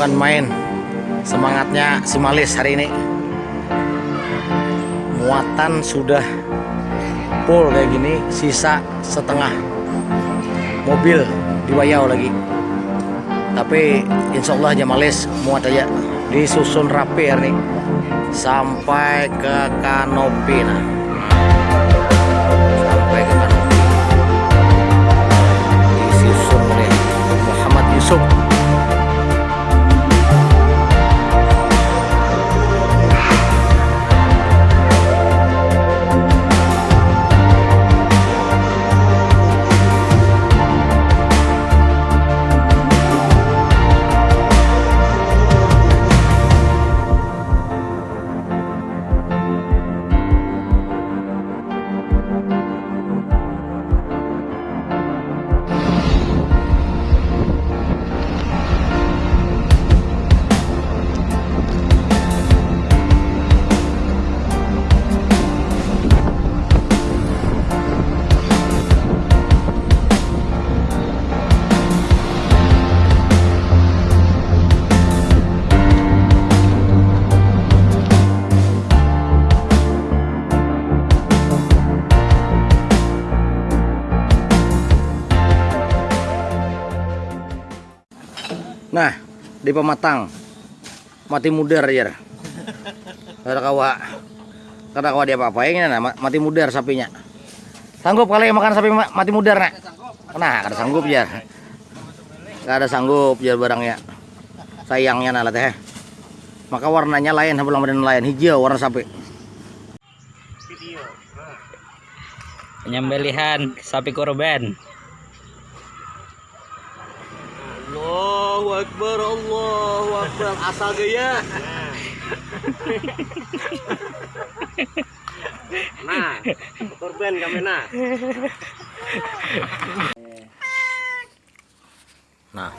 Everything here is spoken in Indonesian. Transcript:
bukan main. Semangatnya si Malis hari ini. Muatan sudah full kayak gini sisa setengah mobil di Wayau lagi. Tapi insya Allah aja Malis muat aja. Disusun rapi hari ini. Sampai ke kanopi nah. Sampai ke disusun oleh Muhammad Yusuf Nah, di pematang mati mudar ya. Kada kawa. Kada kawa dia apa-apain nah, ma- mati mudar sapinya. Sanggup kali makan sapi ma- mati mudar nak? Nah, kada sanggup ya. Kada sanggup ya barangnya. Sayangnya nah teh. Maka warnanya lain sebelum ada lain hijau warna sapi. Penyembelihan sapi korban. Allahu Akbar, Allahu Akbar. Asal gaya. Nah, korban kami nah. Nah,